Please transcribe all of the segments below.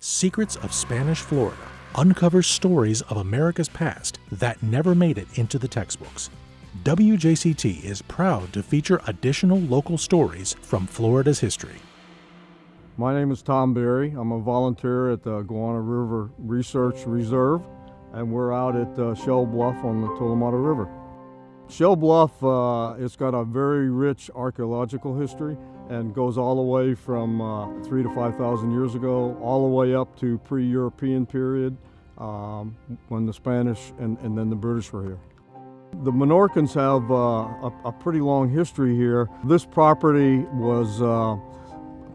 Secrets of Spanish Florida uncovers stories of America's past that never made it into the textbooks. WJCT is proud to feature additional local stories from Florida's history. My name is Tom Berry. I'm a volunteer at the Guana River Research Reserve, and we're out at uh, Shell Bluff on the Tolomato River. Shell Bluff, uh, it's got a very rich archaeological history and goes all the way from uh, three to 5,000 years ago, all the way up to pre-European period um, when the Spanish and, and, then the British were here. The Menorcans have uh, a, a, pretty long history here. This property was uh,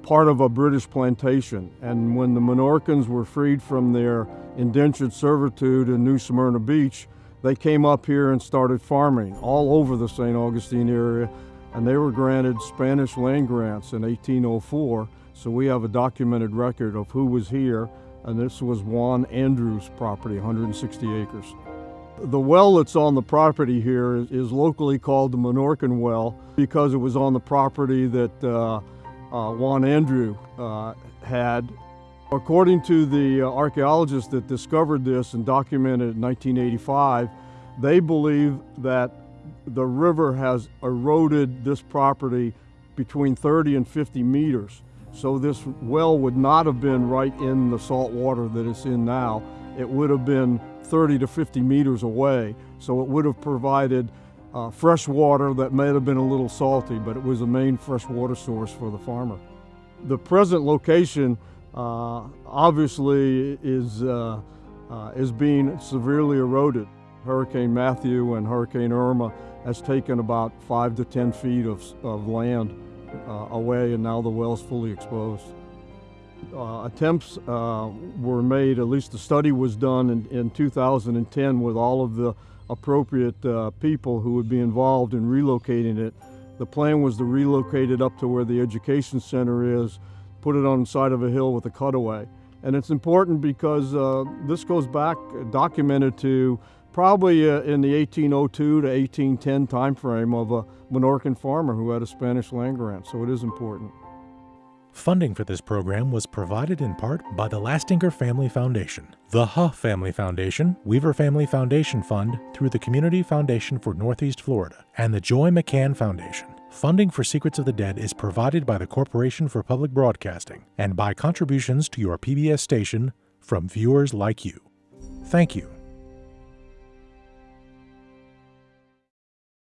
part of a British plantation, and when the Menorcans were freed from their indentured servitude in New Smyrna Beach, they came up here and started farming all over the St. Augustine area, and they were granted Spanish land grants in 1804. So we have a documented record of who was here, and this was Juan Andrews' property, 160 acres. The well that's on the property here is, locally called the Menorcan Well because it was on the property that uh, uh, Juan Andrew uh, had According to the uh, archaeologists that discovered this and documented it in 1985, they believe that the river has eroded this property between 30 and 50 meters. So this well would not have been right in the salt water that it's in now. It would have been 30 to 50 meters away. So it would have provided uh, fresh water that may have been a little salty, but it was a main fresh water source for the farmer. The present location obviously is, uh, uh, is being severely eroded. Hurricane Matthew and Hurricane Irma has taken about five to 10 feet of, of land uh, away and now the well's fully exposed. Uh, attempts uh, were made, at least the study was done in, in 2010 with all of the appropriate uh, people who would be involved in relocating it. The plan was to relocate it up to where the education center is put it on the side of a hill with a cutaway. And it's important because uh, this goes back documented to probably uh, in the 1802 to 1810 timeframe of a Menorcan farmer who had a Spanish land grant, so it is important. Funding for this program was provided in part by the Lastinger Family Foundation, the Huh Family Foundation, Weaver Family Foundation Fund through the Community Foundation for Northeast Florida, and the Joy McCann Foundation. Funding for Secrets of the Dead is provided by the Corporation for Public Broadcasting and by contributions to your PBS station from viewers like you. Thank you.